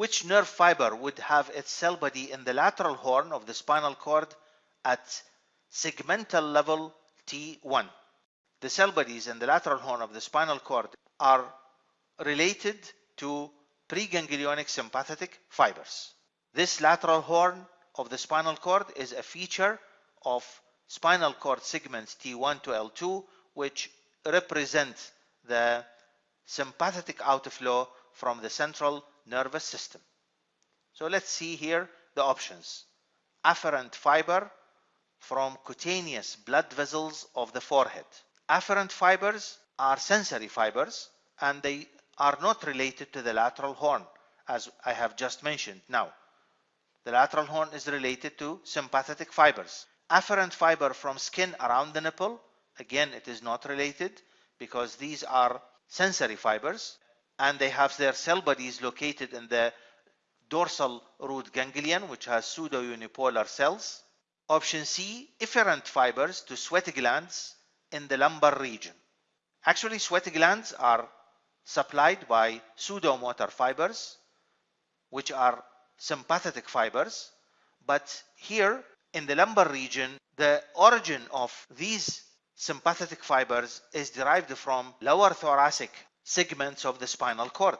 which nerve fiber would have its cell body in the lateral horn of the spinal cord at segmental level T1. The cell bodies in the lateral horn of the spinal cord are related to preganglionic sympathetic fibers. This lateral horn of the spinal cord is a feature of spinal cord segments T1 to L2 which represent the sympathetic outflow from the central nervous system. So let's see here the options. Afferent fiber from cutaneous blood vessels of the forehead. Afferent fibers are sensory fibers and they are not related to the lateral horn as I have just mentioned now. The lateral horn is related to sympathetic fibers. Afferent fiber from skin around the nipple, again it is not related because these are sensory fibers and they have their cell bodies located in the dorsal root ganglion which has pseudo-unipolar cells. Option C, efferent fibers to sweat glands in the lumbar region. Actually sweat glands are supplied by sudomotor fibers which are sympathetic fibers but here in the lumbar region the origin of these sympathetic fibers is derived from lower thoracic segments of the spinal cord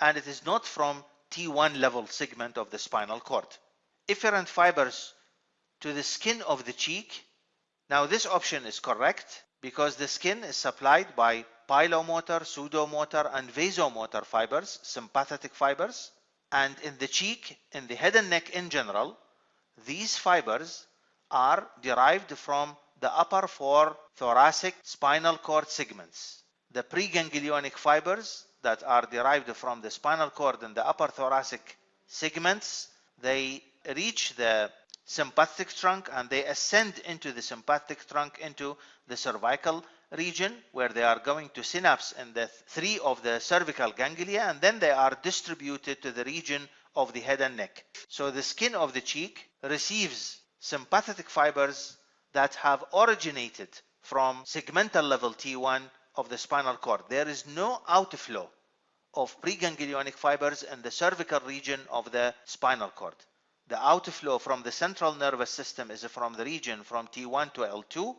and it is not from T1 level segment of the spinal cord. Efferent fibers to the skin of the cheek. Now this option is correct because the skin is supplied by pilomotor, sudomotor and vasomotor fibers, sympathetic fibers and in the cheek, in the head and neck in general, these fibers are derived from the upper four thoracic spinal cord segments. The preganglionic fibers that are derived from the spinal cord and the upper thoracic segments, they reach the sympathetic trunk and they ascend into the sympathetic trunk into the cervical region where they are going to synapse in the three of the cervical ganglia and then they are distributed to the region of the head and neck. So the skin of the cheek receives sympathetic fibers that have originated from segmental level T1 of the spinal cord. There is no outflow of preganglionic fibers in the cervical region of the spinal cord. The outflow from the central nervous system is from the region from T1 to L2.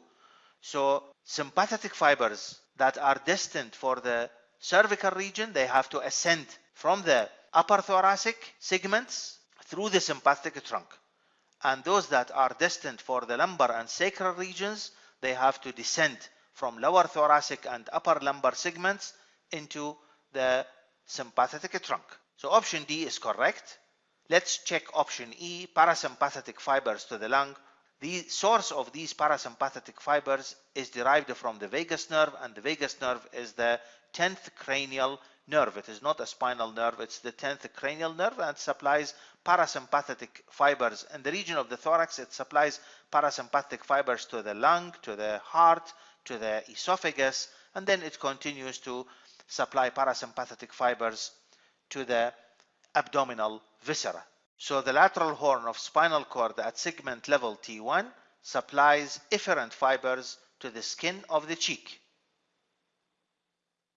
So sympathetic fibers that are destined for the cervical region, they have to ascend from the upper thoracic segments through the sympathetic trunk. And those that are destined for the lumbar and sacral regions, they have to descend from lower thoracic and upper lumbar segments into the sympathetic trunk. So option D is correct. Let's check option E, parasympathetic fibers to the lung. The source of these parasympathetic fibers is derived from the vagus nerve and the vagus nerve is the 10th cranial nerve. It is not a spinal nerve, it's the 10th cranial nerve and supplies parasympathetic fibers. In the region of the thorax, it supplies parasympathetic fibers to the lung, to the heart, to the esophagus, and then it continues to supply parasympathetic fibers to the abdominal viscera. So the lateral horn of spinal cord at segment level T1 supplies efferent fibers to the skin of the cheek.